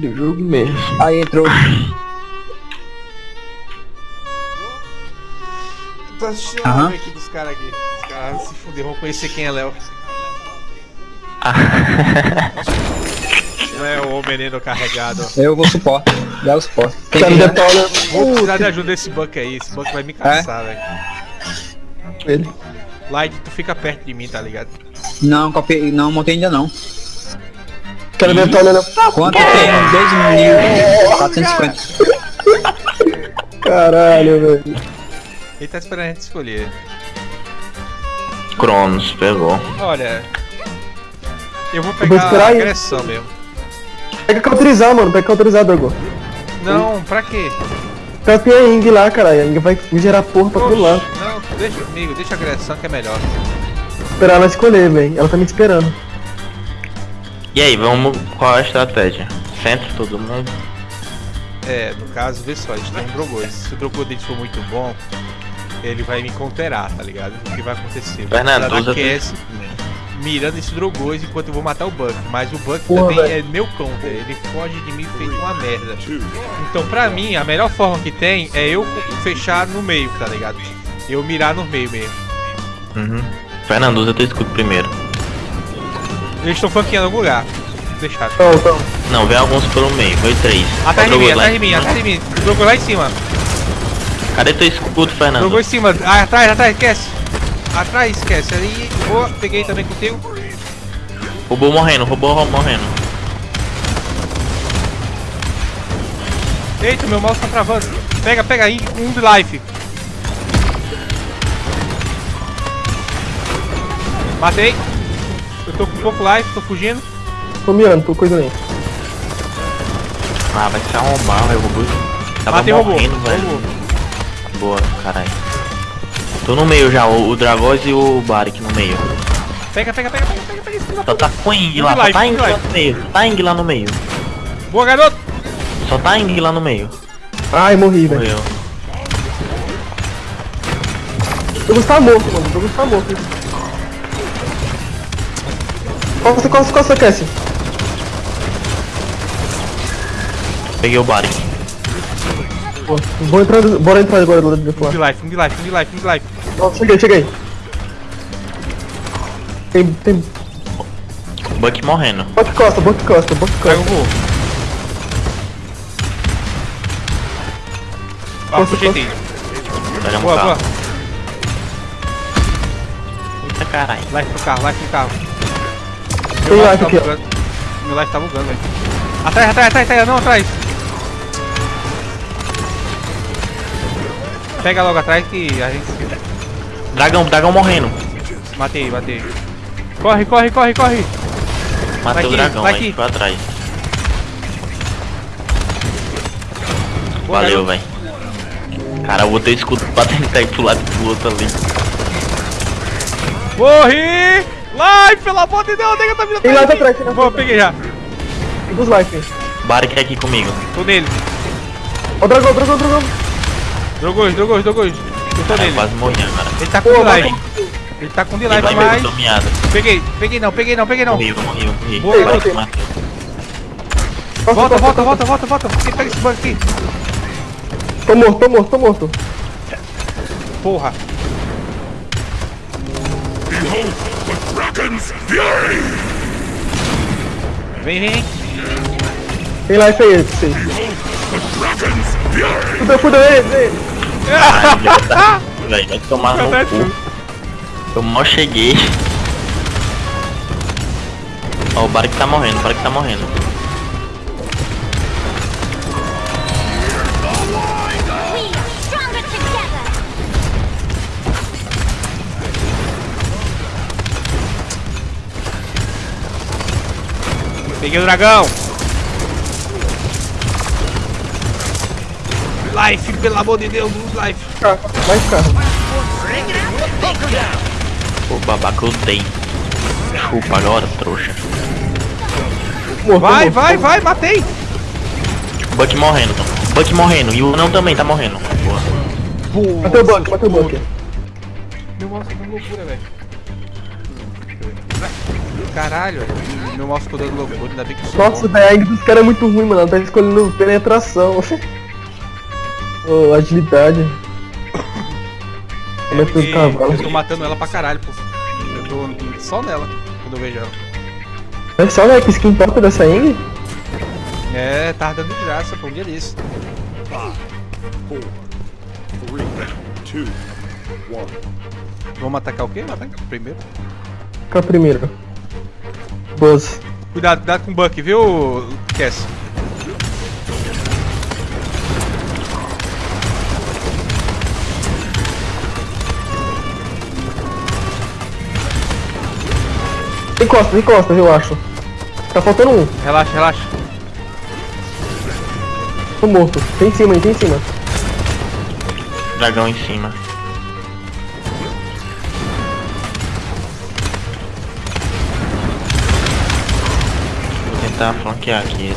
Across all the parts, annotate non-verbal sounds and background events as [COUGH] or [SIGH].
do jogo mesmo. Aí entrou. Tô assistindo a live aqui dos caras aqui. Os caras se fuder, vão conhecer quem é Léo. Não é o menino carregado. Eu vou suporte. Dá o suporte. Tem que detona Vou precisar de ajuda desse Buck aí. Esse Buck vai me cansar, velho. ele. Light, tu fica perto de mim, tá ligado? Não, copiei, não montei ainda não. Cara, detona não. Quanto tem? 12.450. Caralho, velho. Ele tá esperando a gente escolher. Cronos, pegou. Olha. Eu vou vou pegar esperar a aí. agressão mesmo. Pega cauterizar, mano. Pega cauterizar, Drago. Não, pra quê? Tapinha a Ing lá, caralho. A Ing vai me gerar porra pra todo lado. Oxe, Não, deixa comigo, deixa a agressão que é melhor. Esperar ela escolher, velho. Ela tá me esperando. E aí, vamos. Qual a estratégia? Centro todo mundo? É, no caso, vê só, a gente tem um Drogoz. Se o Drogoz dele for muito bom, ele vai me counterar, tá ligado? O que vai acontecer? Usa dar QS mirando esse Drogoz enquanto eu vou matar o Buck. Mas o Buck Porra, também velho. é meu counter, ele foge de mim feito uma merda. Então, pra mim, a melhor forma que tem é eu fechar no meio, tá ligado? Eu mirar no meio mesmo. Uhum. Fernando, usa teu escudo primeiro. Eles estão flanqueando algum lugar. Deixar. Então, então. Não, vem alguns pelo meio, foi três. Atrás de mim, atrás de em mim, atrás de mim. Drogoz lá em cima. Cadê teu escudo, Fernando? Jogou em cima. Ah, atrás, atrás, esquece. Atrás, esquece. Ali, boa. Peguei também contigo. Roubou morrendo, roubou ro- morrendo. Eita, meu mouse tá travando. Pega, pega aí. Um de life. Matei. Tô com pouco life, tô fugindo. Tô mirando, tô coisa nem. Ah, vai se arrombar, velho. O robô tava Matei robô. morrendo, velho. Robô. Boa, caralho. Tô no meio já, o, o Dragoz e o Barik no meio. Pega, pega, pega, pega, pega, pega. esse Só tá com Ing Um lá, só tá Ing lá no meio. Tá Ing lá no meio. Boa, garoto. Só tá Ing lá no meio. Ai, morri, velho. Morreu. O Douglas tá morto, mano. O Douglas tá morto. Costa, costa, costa, Cassie. Peguei o. Pô, Vou entrar, bora entrar agora do lado de Um fora. de life, um de life, um de life, um de life. Ó, cheguei, cheguei. Tem, tem. Buck morrendo. Bota costa, bota costa, Pega costa. o voo. Ó, Costa. Pegamos Boa, boa. carro. Eita caralho. Life pro carro, life pro carro. Tem life life tá bugando. Meu life tá bugando, velho. Atrás, atrás, atrás, atrás, não, atrás. Pega logo atrás que a gente. Dragão, dragão morrendo. Matei, matei. Corre, corre, corre, corre. Matei o dragão, vai aí atrás. Boa, Valeu, velho. Cara, eu botei o escudo pra tentar ir pro lado do outro ali. Morri! Life, pelo amor de Deus, nega tá vindo Tem atrás life de mim. atrás, tem life Boa, atrás. peguei já. Tem dos life. Barik é aqui comigo. Tô nele. Ó, dragão, dragão, dragão. Drogos, drogos, drogos. Eu tô nele. quase morri agora. Ele tá com Pô, delay. Ele tá com delay, vai mas. Peguei, peguei não, peguei não, peguei não. Morri, morri, eu morri. Boa. Costa, Volta, volta, volta, volta, volta. Quem pega esse bug aqui? Tô morto, tô morto, tô morto. Porra. Vem, vem, vem. Tem life aí, sim. Fudeu, fudeu, ele, ele. Vai tomar no cu. Eu mal cheguei. Ó, o Barik tá morrendo, o Barik tá morrendo. Peguei o dragão. Life, pelo amor de Deus, life. Vai ficar. Pô, babaca, eu dei. Chupa agora, trouxa. Morto, Vai, morto, vai, morto. vai, matei. Buck morrendo, Buck morrendo. E o não também tá morrendo. Boa. Matei o bunker, matei o bunker. Meu mouse tá loucura, velho. Caralho. Meu mouse ficou dando loucura, ainda bem que sou Nossa, a Ing dos caras é muito ruim, mano. Ela tá escolhendo penetração. [LAUGHS] Ô, agilidade. Como é eu tô matando ela pra caralho, pô. Eu tô só nela quando eu vejo ela. Olha só, velho, que skin top dessa Ing. É, tava dando graça, pô, um dia desse. Three, two, one. Vamos atacar o quê? Matar primeiro. Qual é o primeiro? Cuidado, cuidado com o Buck, viu, Cass? Encosta, encosta, eu acho. Tá faltando um. Relaxa, relaxa. Tô morto. Tem em cima tem em cima. Dragão em cima. Tentar flanquear aqui.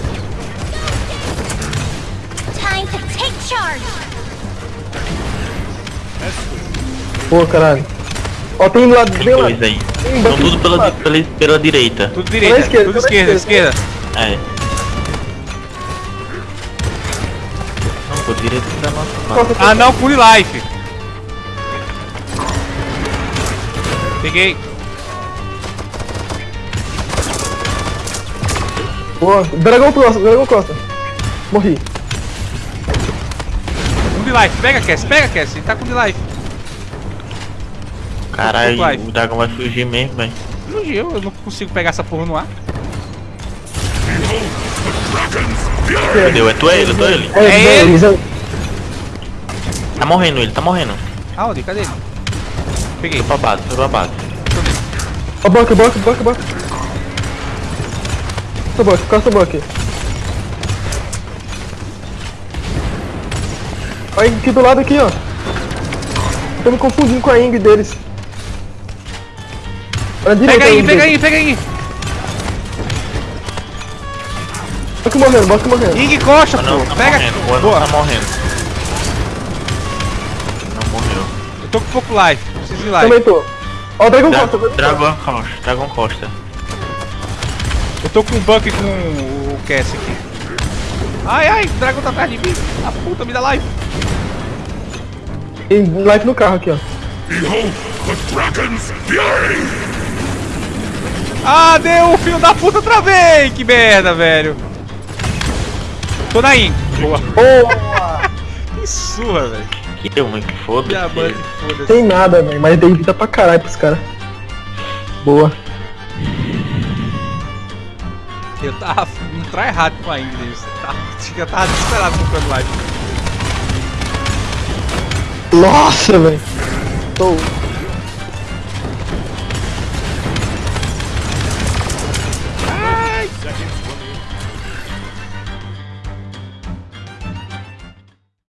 Time to take charge. Pô, caralho. Ó, tem do lado, Tem bem lá. dois aí. Tem Estão Buck tudo do pela, pela, pela direita. Tudo direita, esquerda, tudo esquerda, esquerda. esquerda. É. Não, por direita da nossa base. Encosta, Ah não, Full Life. Peguei. Boa. Dragão Costa, Dragão Costa. Morri. Um de life, pega Cass, pega Cass, ele tá com de life. Caralho, o dragão vai fugir mesmo, velho. Fugiu, eu não consigo pegar essa porra no ar. Entendeu? É tu é ele, eu tô ele. É, É é ele? é- Tá morrendo ele, tá morrendo. Aonde? Cadê ele? Peguei. Foi pra base, foi pra base. Ó, Buck, Buck, Buck, Buck. Costa Buck, Costa Buck. Olha aqui do lado aqui, ó. Tô me confundindo com a Ing deles. Direita Pega aí, pega deles. aí, pega aí. Buck morrendo, Buck morrendo. Ing coxa, anão pô. tá Pega. morrendo, o Boa. tá morrendo. Não morreu. Eu tô com pouco life, preciso de life. Também tô. Ó, o Dragão Dra Costa. Dragão Costa. Dragão Costa, Dragão Costa. Eu tô com o Buck com o Cass aqui. Ai, ai, o dragão tá atrás de mim. A puta, me dá life. Tem life no carro aqui, ó. Ah, deu, filho da puta, outra vez. Que merda, velho. Tô na in. Boa. Boa! [LAUGHS] Que surra, velho. Que deu, mano, que foda-se. Diamante, foda-se. Tem nada, velho. Mas dei vida pra caralho pros caras. Boa. Eu tava um tryhard com a Ingrid. Eu tava desesperado comprando life. Nossa, velho. Tô.